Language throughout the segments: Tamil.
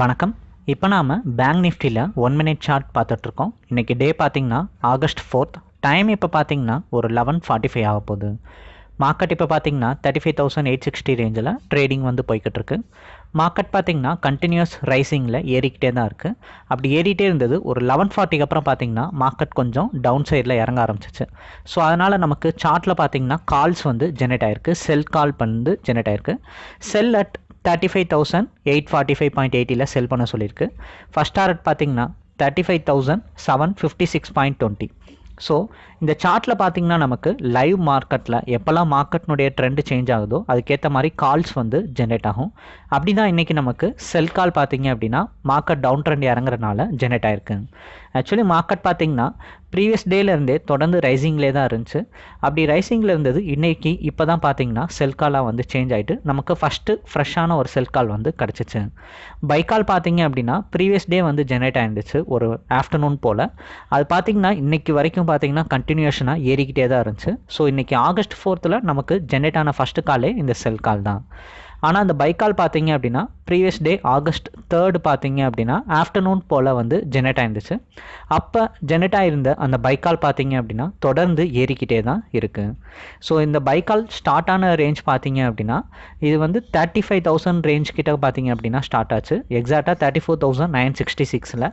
வணக்கம். இப்போ நாம் பேங்க் நிஃப்டியில் ஒன் மினிட் சார்ட் பார்த்துட்ருக்கோம். இன்றைக்கி டே பார்த்திங்கன்னா ஆகஸ்ட் ஃபோர்த் டைம் இப்போ பார்த்தீங்கன்னா ஒரு லெவன் ஃபார்ட்டி ஃபைவ் ஆக போகுது. மார்க்கெட் இப்போ பார்த்தீங்கன்னா thirty five thousand eight sixty ரேஞ்சில் ட்ரேடிங் வந்து போய்கிட்டு இருக்கு மார்க்கெட் பார்த்தீங்கன்னா கண்டினியூஸ் ரைசிங்கில் ஏறிக்கிட்டே தான் இருக்குது அப்படி ஏறிட்டே இருந்தது ஒரு லெவன் ஃபார்ட்டிக்கு அப்புறம் பார்த்தீங்கன்னா மார்க்கெட் கொஞ்சம் டவுன் சைடில் இறங்க ஆரம்பிச்சிச்சு. ஸோ அதனால் நமக்கு சார்ட்டில் பார்த்தீங்கன்னா கால்ஸ் வந்து ஜெனரேட் ஆயிருக்கு. செல் கால் வந்து ஜெனரேட் ஆயிருக்கு. Sell at thirty five thousand eight forty five point எயிட்டியில் sell பண்ண சொல்லியிருக்கு. ஃபஸ்ட் டாரட் பார்த்தீங்கன்னா thirty five thousand seven fifty six point twenty so இந்த சார்ட்டில் பார்த்தீங்கன்னா நமக்கு லைவ் மார்க்கெட்டில் எப்போல்லாம் மார்க்கெட்னுடைய ட்ரெண்டு சேஞ்ச் ஆகுதோ அதுக்கேற்ற மாதிரி கால்ஸ் வந்து ஜென்ரேட் ஆகும். அப்படி தான் இன்றைக்கி நமக்கு செல் கால் பார்த்தீங்க அப்படின்னா மார்க்கெட் டவுன் ட்ரெண்ட் இறங்குறதுனால ஜென்ரேட் ஆயிருக்கு. ஆக்சுவலி மார்க்கெட் பார்த்தீங்கன்னா ப்ரீவியஸ் டேலேருந்தே தொடர்ந்து ரைசிங்லே தான் இருந்துச்சு. அப்படி ரைசிங்கில் இருந்தது இன்றைக்கி இப்போ தான் பார்த்தீங்கன்னா செல் காலாக வந்து சேஞ்ச் ஆகிட்டு நமக்கு ஃபஸ்ட்டு ஃப்ரெஷ்ஷான ஒரு செல் கால் வந்து கிடச்சிச்சு. பைக்கால் பார்த்தீங்க அப்படின்னா ப்ரீவியஸ் டே வந்து ஜென்ரேட் ஆகிருந்துச்சு ஒரு ஆஃப்டர்நூன் போல். அது பார்த்தீங்கன்னா இன்றைக்கி வரைக்கும் பார்த்தீங்கன்னா கண்டினியூஷனாக ஏறிக்கிட்டே தான் இருந்துச்சு. ஸோ இன்றைக்கி ஆகஸ்ட் ஃபோர்த்தில் நமக்கு ஜென்ரேட் ஆன ஃபஸ்ட்டு காலே இந்த செல் கால் தான். ஆனால் அந்த பைக்கால் பார்த்தீங்க அப்படின்னா ப்ரீவியஸ் டே ஆகஸ்ட் தேர்டு பார்த்தீங்க அப்படின்னா ஆஃப்டர்நூன் போல் வந்து ஜெனரேட் ஆயிருந்துச்சு. அப்போ ஜெனரேட் ஆயிருந்த அந்த பைக்கால் பார்த்தீங்க அப்படின்னா தொடர்ந்து ஏறிக்கிட்டே தான் இருக்குது ஸோ இந்த பைக்கால் ஸ்டார்ட் ஆன ரேஞ்ச் பார்த்தீங்க அப்படின்னா இது வந்து தேர்ட்டி ஃபைவ் தௌசண்ட் ரேஞ்ச் கிட்ட பார்த்தீங்க அப்படின்னா ஸ்டார்ட் ஆச்சு. எக்ஸாக்டாக thirty four thousand nine sixty சிக்ஸில்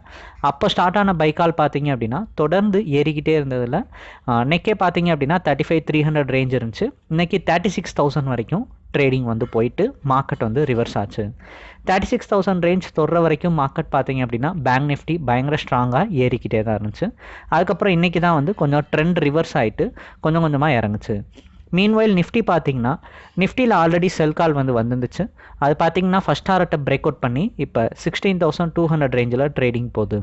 அப்போ ஸ்டார்ட் ஆன பைக்கால் பார்த்தீங்க அப்படின்னா தொடர்ந்து ஏறிக்கிட்டே இருந்ததில் நெக்கே பார்த்தீங்க அப்படின்னா thirty five three hundred range இருந்துச்சு. இன்றைக்கி தேர்ட்டி சிக்ஸ் தௌசண்ட் வரைக்கும் ட்ரேடிங் வந்து போயிட்டு மார்க்கெட் வந்து ரிவர்ஸ் ஆச்சு. தேர்ட்டி சிக்ஸ் தௌசண்ட் ரேஞ்ச் தொடுற வரைக்கும் மார்க்கெட் பார்த்தீங்க அப்படின்னா பேங்க் நிஃப்டி பயங்கர ஸ்ட்ராங்காக ஏறிக்கிட்டே தான் இருந்துச்சு. அதுக்கப்புறம் இன்றைக்கி தான் வந்து கொஞ்சம் ட்ரெண்ட் ரிவர்ஸ் ஆகிட்டு கொஞ்சம் கொஞ்சமாக இறங்குச்சு. மீன்வைல் நிஃப்டி பார்த்தீங்கன்னா நிஃப்டியில் ஆல்ரெடி செல் கால் வந்து வந்துருந்துச்சு. அது பார்த்தீங்கன்னா ஃபஸ்ட் டாரட்டை பிரேக் அவுட் பண்ணி இப்போ சிக்ஸ்டீன் தௌசண்ட் டூ ஹண்ட்ரட் ரேஞ்சில் ட்ரேடிங் போகுது.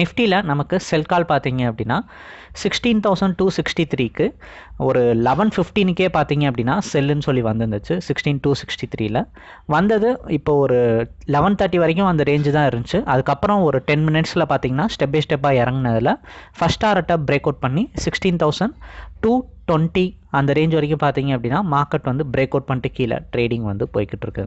நிஃப்டியில் நமக்கு செல் கால் பார்த்தீங்க அப்படின்னா சிக்ஸ்டீன் தௌசண்ட் டூ சிக்ஸ்டி த்ரீக்கு ஒரு லெவன் ஃபிஃப்டீனுக்கே பார்த்தீங்க அப்படின்னா செல்லுன்னு சொல்லி வந்துருந்துச்சு. சிக்ஸ்டீன் டூ சிக்ஸ்டி த்ரீல வந்தது இப்போ ஒரு லெவன் தேர்ட்டி வரைக்கும் அந்த ரேஞ்சு தான் இருந்துச்சு. அதுக்கப்புறம் ஒரு டென் மினிட்ஸில் பார்த்தீங்கன்னா ஸ்டெப் பை ஸ்டெப்பாக இறங்கினதில் ஃபஸ்ட் டாரட்டை பிரேக் அவுட் பண்ணி சிக்ஸ்டீன் தௌசண்ட் டூ டுவெண்ட்டி அந்த ரேஞ்ச் வரைக்கும் பார்த்தீங்க அப்படின்னா மார்க்கெட் வந்து பிரேக் அவுட் பண்ணிட்டு கீழே ட்ரேடிங் வந்து போய்கிட்டு இருக்கு.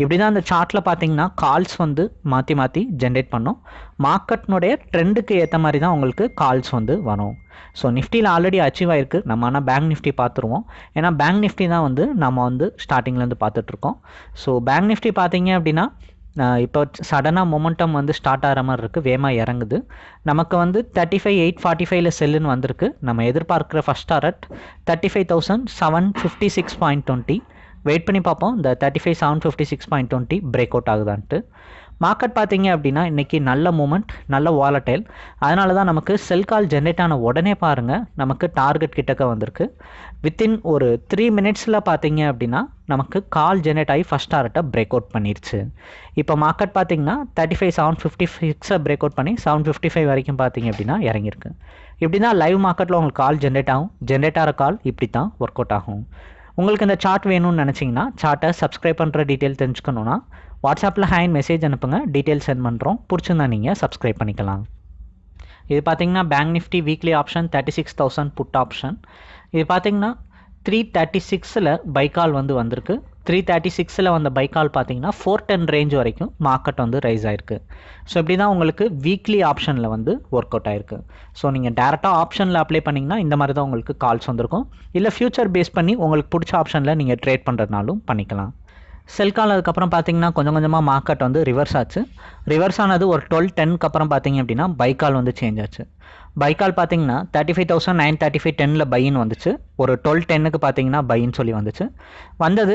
இப்படி தான் அந்த சார்ட்டில் பார்த்தீங்கன்னா கால்ஸ் வந்து மாற்றி மாற்றி ஜென்ரேட் பண்ணும். மார்க்கெட்னுடைய ட்ரெண்டுக்கு ஏற்ற மாதிரி தான் உங்களுக்கு கால்ஸ் வந்து வரும். ஸோ நிஃப்டியில் ஆல்ரெடி அச்சீவ் ஆயிருக்கு. நம்ம ஆனால் பேங்க் நிஃப்டி பார்த்துருவோம். ஏன்னா பேங்க் நிஃப்டி தான் வந்து நம்ம வந்து ஸ்டார்டிங்லேருந்து பார்த்துட்ருக்கோம் ஸோ பேங்க் நிஃப்டி பார்த்தீங்க அப்படின்னா இப்போ சடனாக மொமெண்டம் வந்து ஸ்டார்ட் ஆகிற மாதிரி இருக்குது வேகமாக இறங்குது. நமக்கு வந்து தேர்ட்டி ஃபைவ் எயிட் ஃபார்ட்டி ஃபைவ்ல செல்லுன்னு வந்திருக்கு. நம்ம எதிர்பார்க்குற first target thirty five thousand seven fifty six point twenty wait பண்ணி பார்ப்போம். இந்த thirty five seven fifty six point twenty break out ஆகுதான்ட்டு. Market பார்த்தீங்க அப்படின்னா இன்றைக்கி நல்ல மூமெண்ட் நல்ல வாலட்டைல் அதனால தான் நமக்கு செல் கால் ஜென்ரேட் ஆன உடனே பாருங்கள் நமக்கு டார்கெட் கிட்டக்க வந்திருக்கு. வித்தின் ஒரு த்ரீ மினிட்ஸில் பார்த்தீங்க அப்படின்னா நமக்கு கால் ஜென்ரேட் ஆகி ஃபஸ்ட் டார்கெட்டை பிரேக் அவுட் பண்ணிருச்சு. இப்போ மார்க்கெட் பார்த்தீங்கன்னா தேர்ட்டி ஃபைவ் செவன் ஃபிஃப்டி சிக்ஸை பிரேக் அவுட் பண்ணி செவன் ஃபிஃப்டி ஃபைவ் வரைக்கும் பார்த்தீங்க அப்படின்னா இறங்கியிருக்கு. இப்படி தான் லைவ் மார்க்கெட்டில் உங்களுக்கு கால் ஜென்ரேட் ஆகும். ஜென்ரேட் ஆகிற கால் இப்படி தான் ஒர்க் அவுட் ஆகும். உங்களுக்கு இந்த சார்ட் வேணும்னு நினச்சிங்கன்னா சார்ட்டை சப்ஸ்கிரைப் பண்ணுற டீட்டெயில் தெரிஞ்சுக்கணுன்னா வாட்ஸ்அப்பில் ஹேண்ட் மெசேஜ் அனுப்புங்க. டீட்டெயில் சென்ட் பண்ணுறோம் பிடிச்சிருந்தா நீங்கள் சப்ஸ்கிரைப் பண்ணிக்கலாம். இது பார்த்தீங்கன்னா bank nifty weekly option thirty six thousand put option இது பார்த்தீங்கன்னா த்ரீ தேர்ட்டி சிக்ஸில் பைக்கால் வந்து வந்திருக்கு. த்ரீ தேர்ட்டி சிக்ஸில் வந்த பைக்கால் பார்த்தீங்கன்னா ஃபோர் டென் ரேஞ்ச் வரைக்கும் மார்க்கெட் வந்து ரைஸ் ஆயிருக்கு. ஸோ இப்படி தான் உங்களுக்கு வீக்லி ஆப்ஷனில் வந்து ஒர்க் அவுட் ஆயிருக்கு ஸோ நீங்கள் டேரெக்டாக ஆப்ஷனில் அப்ளை பண்ணிங்கன்னா இந்த மாதிரி தான் உங்களுக்கு கால்ஸ் வந்திருக்கும். இல்லை ஃபியூச்சர் பேஸ் பண்ணி உங்களுக்கு பிடிச்ச ஆப்ஷனில் நீங்கள் ட்ரேட் பண்ணுறதுனாலும் பண்ணிக்கலாம். செல் கால் அதுக்கப்புறம் பார்த்தீங்கன்னா கொஞ்சம் கொஞ்சமாக மார்க்கெட் வந்து ரிவர்ஸ் ஆச்சு. ரிவர்ஸ் ஆனது ஒரு டுவெல் டென்க்கு அப்புறம் பார்த்தீங்க அப்படின்னா பைக்கால் வந்து சேஞ்ச் ஆச்சு. பைக்கால் பார்த்தீங்கன்னா thirty five thousand nine thirty five டெனில் பையின்னு வந்துச்சு. ஒரு டுவெல் டென்னுக்கு பார்த்தீங்கன்னா பையின்னு சொல்லி வந்துச்சு. வந்தது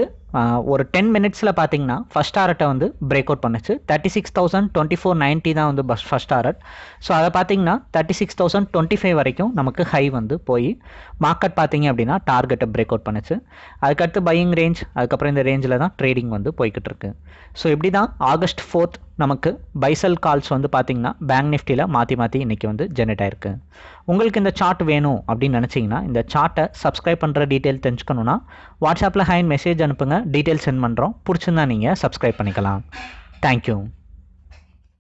ஒரு டென் மினிட்ஸில் பார்த்தீங்கன்னா ஃபஸ்ட் டாரட்டை வந்து பிரேக் அவுட் பண்ணுச்சு. Thirty six thousand twenty four ninety தான் வந்து பஸ் ஃபஸ்ட் டாரட் ஸோ அதை பார்த்தீங்கன்னா thirty six thousand twenty five வரைக்கும் நமக்கு ஹை வந்து போய் மார்க்கெட் பார்த்தீங்க அப்படின்னா டார்கெட்டை பிரேக் அவுட் பண்ணுச்சு. அதுக்கடுத்து பையிங் ரேஞ்ச் அதுக்கப்புறம் இந்த ரேஞ்சில் தான் ட்ரேடிங் வந்து போய்கிட்டு இருக்கு. ஸோ இப்படி தான் ஆகஸ்ட் ஃபோர்த் நமக்கு பைசல் கால்ஸ் வந்து பார்த்தீங்கன்னா பேங்க் நிஃப்டியில் மாற்றி மாற்றி இன்றைக்கி வந்து ஜென்ரேட் ஆயிருக்கு. உங்களுக்கு இந்த சார்ட் வேணும் அப்படின்னு நினச்சிங்கன்னா இந்த சார்ட்டை சப்ஸ்கிரைப் பண்ணுற டீட்டெயில் தெரிஞ்சுக்கணுன்னா வாட்ஸ்அப்பில் ஹைன் மெசேஜ் அனுப்புங்க டீட்டெயில் சென்ட் பண்ணுறோம் பிடிச்சிருந்தா நீங்கள் சப்ஸ்கிரைப் பண்ணிக்கலாம். தேங்க்யூ